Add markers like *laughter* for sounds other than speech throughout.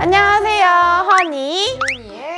안녕하세요, 허니.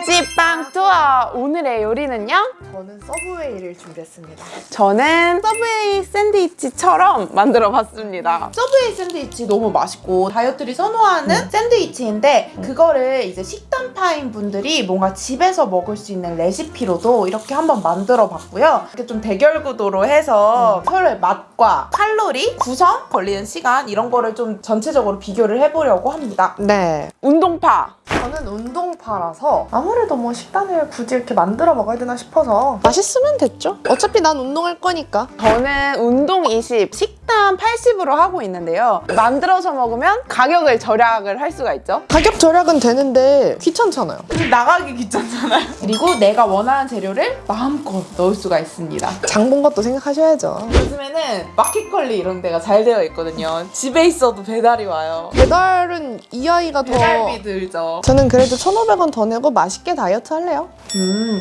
집방 투어. 오늘의 요리는요? 저는 Subway를 준비했습니다. 저는 Subway 샌드위치처럼 만들어 봤습니다. Subway 샌드위치 너무 맛있고 다이어트들이 선호하는 샌드위치인데 그거를 이제 식단파인 분들이 뭔가 집에서 먹을 수 있는 레시피로도 이렇게 한번 만들어 봤고요. 이렇게 좀 대결 구도로 해서 서로의 맛 과 칼로리, 구성, 걸리는 시간 이런 거를 좀 전체적으로 비교를 해보려고 합니다. 네. 운동파. 저는 운동파라서 아무래도 뭐 식단을 굳이 이렇게 만들어 먹어야 되나 싶어서 맛있으면 됐죠. 어차피 난 운동할 거니까. 저는 운동 20, 식단 80으로 하고 있는데요. 만들어서 먹으면 가격을 절약을 할 수가 있죠. 가격 절약은 되는데 귀찮잖아요. 나가기 귀찮잖아요. 그리고 내가 원하는 재료를 마음껏 넣을 수가 있습니다. 장 본 것도 생각하셔야죠. 요즘에는 마켓컬리 이런 데가 잘 되어 있거든요. 집에 있어도 배달이 와요. 배달은 이 아이가 더 배달비 들죠. 저는 그래도 1,500원 더 내고 맛있게 다이어트 할래요. 음.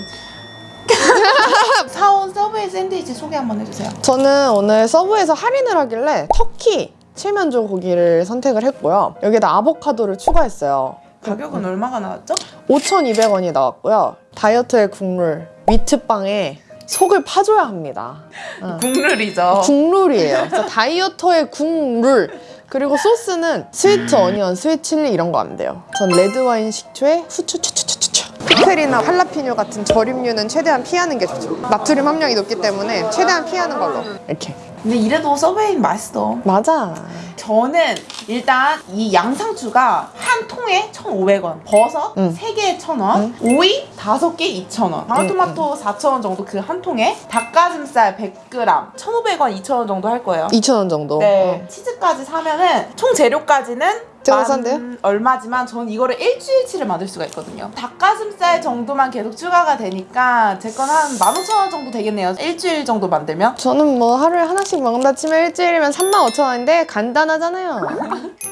*laughs* 사온 Subway 샌드위치 소개 한번 해주세요. 저는 오늘 Subway에서 할인을 하길래 터키 칠면조 고기를 선택을 했고요. 여기다 아보카도를 추가했어요. 가격은 얼마가 나왔죠? 5,200원이 나왔고요. 다이어트의 국룰 wheat빵에 속을 파줘야 합니다. 어. 국룰이죠. 국룰이에요. 그래서 다이어터의 국룰. 그리고 소스는 sweet onion, sweet chili 이런 거 안 돼요. 전 레드와인 식초에 후추 추추추추추. 피클이나 할라피뇨 같은 절임류는 최대한 피하는 게 좋죠. 나트륨 함량이 높기 때문에 최대한 피하는 걸로. 이렇게. 근데 이래도 Subway는 맛있어. 맞아. 저는 일단 이 양상추가 한 통에 1,500원, 버섯 응. 세 3개에 1,000원, 오이 5개 2,000원, 방울토마토 4,000원 정도 그 한 통에 닭가슴살 100g 1,500원, 2,000원 정도 할 거예요. 2,000원 정도. 네, 치즈까지 사면은 총 재료까지는 산대요? 얼마지만 저는 이거를 일주일치를 만들 수가 있거든요. 닭가슴살 정도만 계속 추가가 되니까 제 건 한 15,000원 정도 되겠네요. 일주일 정도 만들면. 저는 뭐 하루에 하나씩 먹는다 치면 일주일이면 35,000원인데 간단하잖아요. *laughs*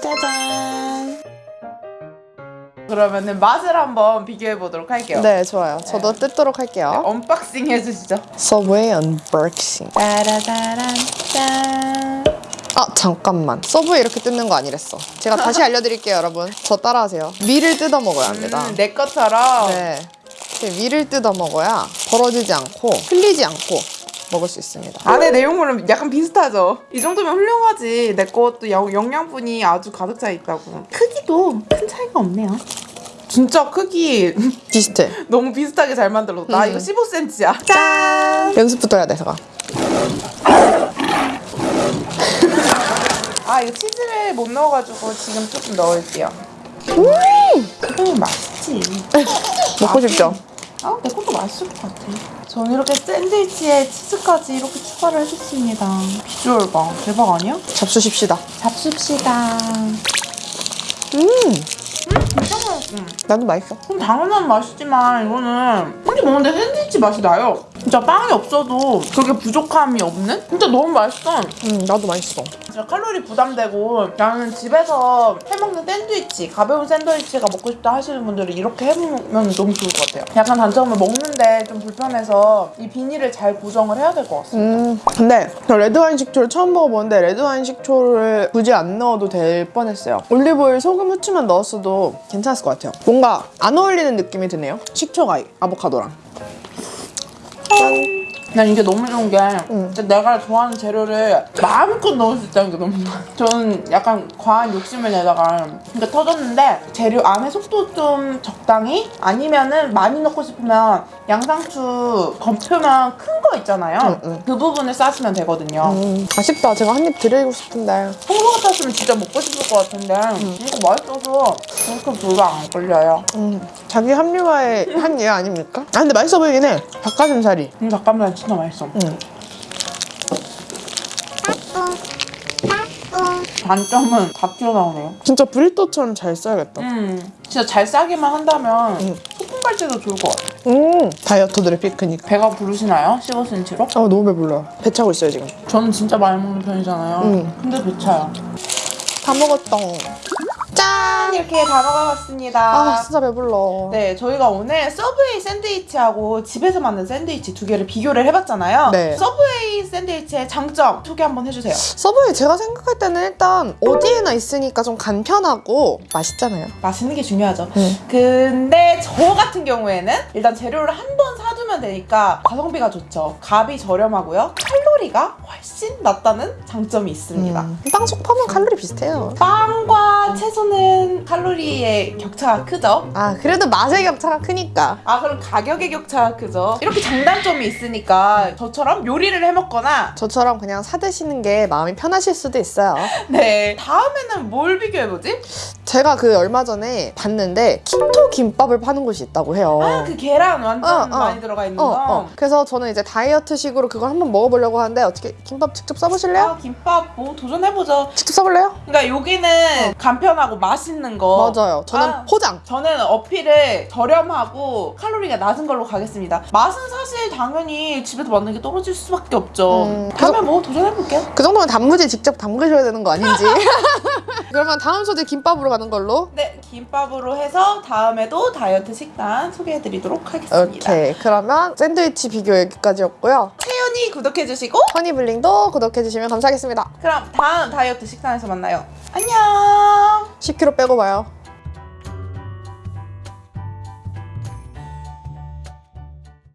짜잔. 그러면은 맛을 한번 비교해 보도록 할게요. 네, 좋아요. 저도 뜯도록 할게요. unboxing 해주시죠. Subway unboxing. 따라다란 짠. 아 잠깐만 Subway 이렇게 뜯는 거 아니랬어 제가 다시 알려드릴게요 여러분 저 따라하세요 위를 뜯어 먹어야 합니다 음, 내 것처럼. 네 위를 뜯어 먹어야 벌어지지 않고 흘리지 않고 먹을 수 있습니다 안에 내용물은 약간 비슷하죠. 이 정도면 훌륭하지. 내 것도 영- 영양분이 아주 가득 차 있다고. 크기도 큰 차이가 없네요. 진짜 크기 *laughs* 비슷해 너무 비슷하게 잘 만들었다. 나 음. 이거 15cm야. 짠. 연습부터 해야 돼 제가 아 이거 치즈를 못 넣어가지고 지금 조금 넣을게요. 그러면 맛있지. 먹고 싶죠? 아, 내 것도 맛있을 것 같아. 저는 이렇게 샌드위치에 치즈까지 이렇게 추가를 해줬습니다. 비주얼 봐. 대박 아니야? 잡수십시다 잡숫시다. 음 진짜 맛있어. 나도 맛있어 그럼 당연한 맛이지만 이거는 혼자 먹는데 샌드위치 맛이 나요. 진짜 빵이 없어도 그렇게 부족함이 없는? 진짜 너무 맛있어. 음 나도 맛있어. 진짜 칼로리 부담되고 나는 집에서 해먹는 샌드위치 가벼운 샌드위치가 먹고 싶다 하시는 분들은 이렇게 해보면 너무 좋을 것 같아요. 약간 단점은 먹는데 좀 불편해서 이 비닐을 잘 고정을 해야 될 것 같습니다. 음 근데 저 레드와인 식초를 처음 먹어보는데 레드와인 식초를 굳이 안 넣어도 될 뻔했어요. 올리브오일 소금 후추만 넣었어도 괜찮았을 것 같아요. 뭔가 안 어울리는 느낌이 드네요. 식초가 아보카도랑 datang 난 이게 너무 좋은 게 음. 진짜 내가 좋아하는 재료를 마음껏 넣을 수 있다는 게 너무 좋아 *laughs* 저는 약간 과한 욕심을 내다가 이게 터졌는데 재료 안에 속도 좀 적당히 아니면은 많이 넣고 싶으면 양상추 겉표면 큰 거 있잖아요 음, 음. 그 부분을 싸시면 되거든요 음, 아쉽다. 제가 한 입 드리고 싶은데. 홍보 같았으면 진짜 먹고 싶을 것 같은데 이거 맛있어서 그렇게 별로 안 걸려요 음, 자기 합리화의 한 예 아닙니까? 아 근데 맛있어 보이긴 해. 닭가슴살이. 음, 닭가슴살 진짜 맛있어 음. 단점은 다 튀어나오네요 진짜 브리또처럼 잘 써야겠다. 음, 진짜 잘 싸기만 한다면 음. 소금 갈 때도 좋을 것 같아요. 음 다이어터들의 피크닉 배가 부르시나요? 15cm로? 아 너무 배불러요 배 차고 있어요 지금 저는 진짜 많이 먹는 편이잖아요. 음. 근데 배 차요. 다 먹었다 짠! 이렇게 다 먹어봤습니다. 아 진짜 배불러 네, 저희가 오늘 Subway 샌드위치하고 집에서 만든 샌드위치 두 개를 비교를 해봤잖아요. 네. Subway 샌드위치의 장점 소개 한번 해주세요. Subway 제가 생각할 때는 일단 어디에나 있으니까 좀 간편하고 맛있잖아요 맛있는 게 중요하죠. 음. 근데 저 같은 경우에는 일단 재료를 한 번 사두면 되니까 가성비가 좋죠. 값이 저렴하고요. 칼로리가 훨씬 낮다는 장점이 있습니다. 음. 빵 속 파면 칼로리 비슷해요 빵과 채소는 칼로리의 격차가 크죠. 아 그래도 맛의 격차가 크니까 아 그럼 가격의 격차가 크죠. 이렇게 장단점이 있으니까 저처럼 요리를 해 먹거나 저처럼 그냥 사 드시는 게 마음이 편하실 수도 있어요 *laughs* 네 다음에는 뭘 비교해보지? 제가 그 얼마 전에 봤는데 키토 김밥을 파는 곳이 있다고 해요 아 그 계란 완전 어, 어. 많이 들어가 있는 어, 거. 어. 그래서 저는 이제 다이어트식으로 그걸 한번 먹어보려고 하는데 어떻게 김밥 직접 써보실래요? 아 김밥 뭐 도전해보죠. 직접 써볼래요? 그러니까 여기는 간편하고 맛있는 거. 맞아요. 저는 아. 포장. 저는 어필을 저렴하고 칼로리가 낮은 걸로 가겠습니다. 맛은 사실 당연히 집에서 만든 게 떨어질 수밖에 없죠. 음, 다음에 뭐 도전해볼게요. 그 정도면 단무지 직접 담그셔야 되는 거 아닌지. *laughs* 그러면 다음 소재 김밥으로 가는 걸로. 네, 김밥으로 해서 다음에도 다이어트 식단 소개해드리도록 하겠습니다. 오케이. 그러면 샌드위치 비교 여기까지였고요. 태연이 구독해주시고 허니블링도 구독해주시면 감사하겠습니다. 그럼 다음 다이어트 식단에서 만나요. 안녕. 10kg 빼고 봐요.